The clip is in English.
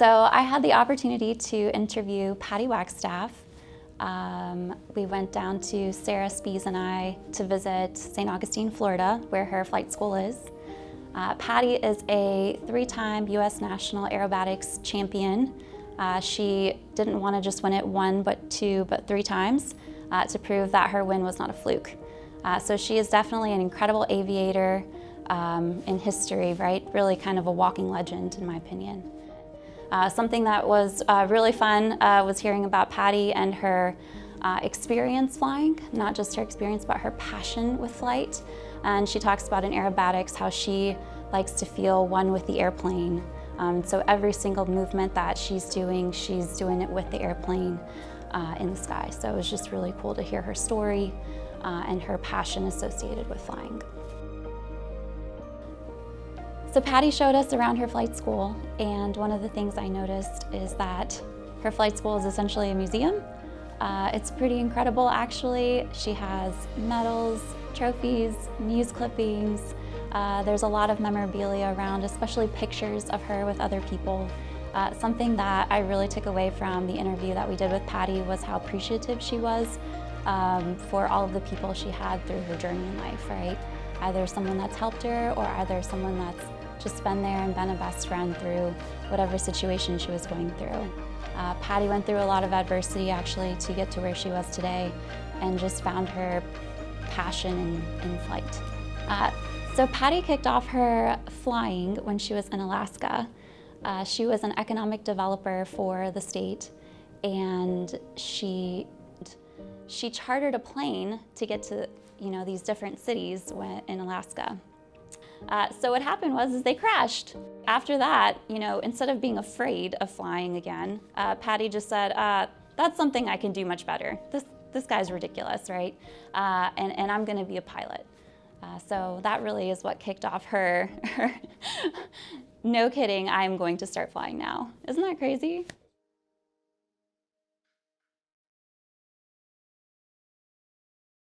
So I had the opportunity to interview Patty Wagstaff. Um, we went down to Sarah Spies and I to visit St. Augustine, Florida, where her flight school is. Uh, Patty is a three-time U.S. National Aerobatics champion. Uh, she didn't want to just win it one, but two, but three times uh, to prove that her win was not a fluke. Uh, so she is definitely an incredible aviator um, in history, right? Really kind of a walking legend, in my opinion. Uh, something that was uh, really fun uh, was hearing about Patty and her uh, experience flying, not just her experience, but her passion with flight. And she talks about in aerobatics how she likes to feel one with the airplane. Um, so every single movement that she's doing, she's doing it with the airplane uh, in the sky. So it was just really cool to hear her story uh, and her passion associated with flying. So Patty showed us around her flight school and one of the things I noticed is that her flight school is essentially a museum. Uh, it's pretty incredible actually. She has medals, trophies, news clippings. Uh, there's a lot of memorabilia around, especially pictures of her with other people. Uh, something that I really took away from the interview that we did with Patty was how appreciative she was um, for all of the people she had through her journey in life, right? Either someone that's helped her or either someone that's just been there and been a best friend through whatever situation she was going through. Uh, Patty went through a lot of adversity actually to get to where she was today and just found her passion in, in flight. Uh, so Patty kicked off her flying when she was in Alaska. Uh, she was an economic developer for the state and she she chartered a plane to get to you know these different cities in Alaska. Uh, so what happened was is they crashed. After that, you know, instead of being afraid of flying again, uh, Patty just said, uh, that's something I can do much better. This, this guy's ridiculous, right? Uh, and, and I'm gonna be a pilot. Uh, so that really is what kicked off her, her no kidding, I'm going to start flying now. Isn't that crazy?